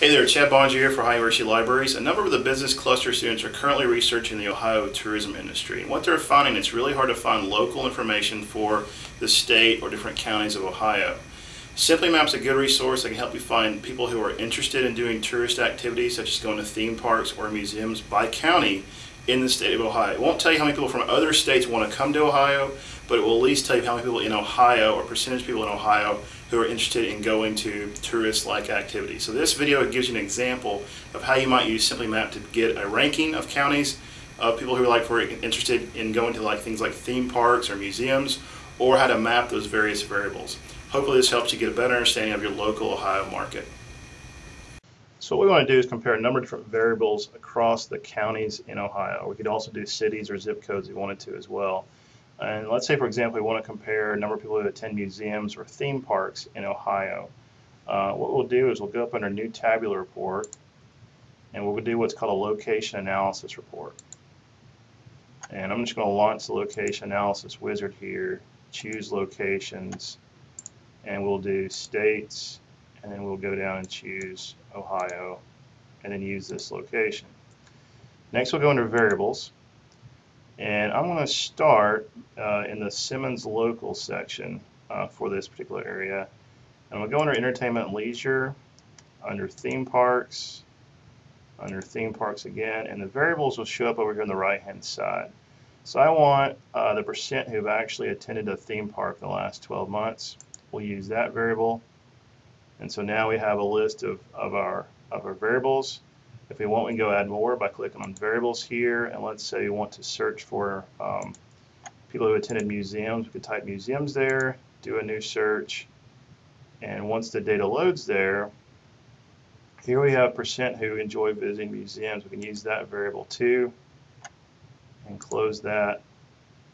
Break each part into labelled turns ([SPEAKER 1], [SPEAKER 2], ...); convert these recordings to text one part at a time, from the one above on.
[SPEAKER 1] Hey there, Chad Boeninger here for Ohio University Libraries. A number of the business cluster students are currently researching the Ohio tourism industry. And what they're finding, it's really hard to find local information for the state or different counties of Ohio. SimplyMap's is a good resource that can help you find people who are interested in doing tourist activities such as going to theme parks or museums by county in the state of Ohio. It won't tell you how many people from other states want to come to Ohio, but it will at least tell you how many people in Ohio or percentage of people in Ohio who are interested in going to tourist-like activities. So this video gives you an example of how you might use SimplyMap to get a ranking of counties of people who are like for interested in going to like things like theme parks or museums or how to map those various variables. Hopefully this helps you get a better understanding of your local Ohio market. So what we want to do is compare a number of different variables across the counties in Ohio. We could also do cities or zip codes if we wanted to as well. And let's say, for example, we want to compare number of people who attend museums or theme parks in Ohio. Uh, what we'll do is we'll go up under New Tabular Report, and we'll do what's called a Location Analysis Report. And I'm just going to launch the Location Analysis Wizard here, choose Locations, and we'll do States, and then we'll go down and choose Ohio, and then use this location. Next we'll go under Variables, and I'm going to start uh, in the Simmons local section uh, for this particular area. And we'll go under entertainment and leisure, under theme parks, under theme parks again, and the variables will show up over here on the right hand side. So I want uh, the percent who've actually attended a theme park in the last 12 months. We'll use that variable. And so now we have a list of, of, our, of our variables. If we want, we can go add more by clicking on variables here. And let's say we want to search for um, people who attended museums. We could type museums there, do a new search. And once the data loads there, here we have percent who enjoy visiting museums. We can use that variable too and close that.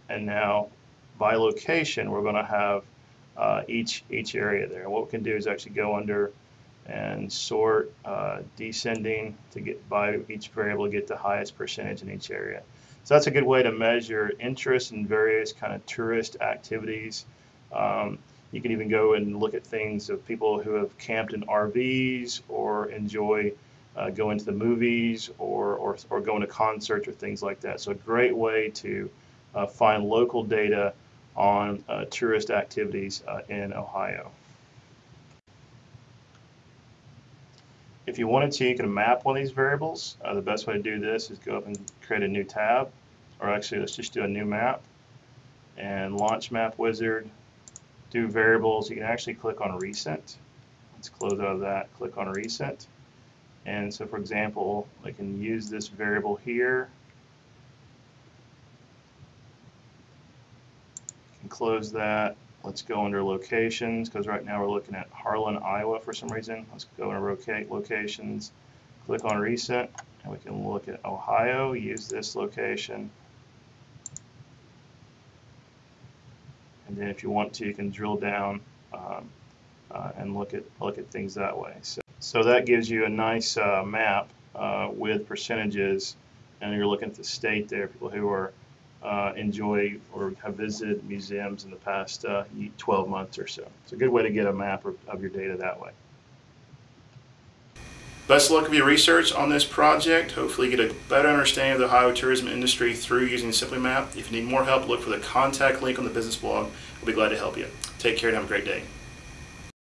[SPEAKER 1] And now by location, we're going to have uh, each, each area there. What we can do is actually go under and sort uh, descending to get by each variable to get the highest percentage in each area. So that's a good way to measure interest in various kind of tourist activities. Um, you can even go and look at things of people who have camped in RVs or enjoy uh, going to the movies or, or, or going to concerts or things like that. So a great way to uh, find local data on uh, tourist activities uh, in Ohio. If you wanted to, you can map one of these variables. Uh, the best way to do this is go up and create a new tab, or actually let's just do a new map and launch map wizard, do variables. You can actually click on recent. Let's close out of that, click on recent. And so for example, I can use this variable here. can close that Let's go under locations because right now we're looking at Harlan, Iowa for some reason. Let's go and locate locations, click on recent, and we can look at Ohio, use this location. And then if you want to, you can drill down um, uh, and look at look at things that way. So, so that gives you a nice uh, map uh, with percentages, and you're looking at the state there, people who are uh, enjoy or have visited museums in the past uh, 12 months or so. It's a good way to get a map of, of your data that way. Best of luck with your research on this project. Hopefully get a better understanding of the Ohio tourism industry through using SimplyMap. If you need more help, look for the contact link on the business blog. We'll be glad to help you. Take care and have a great day.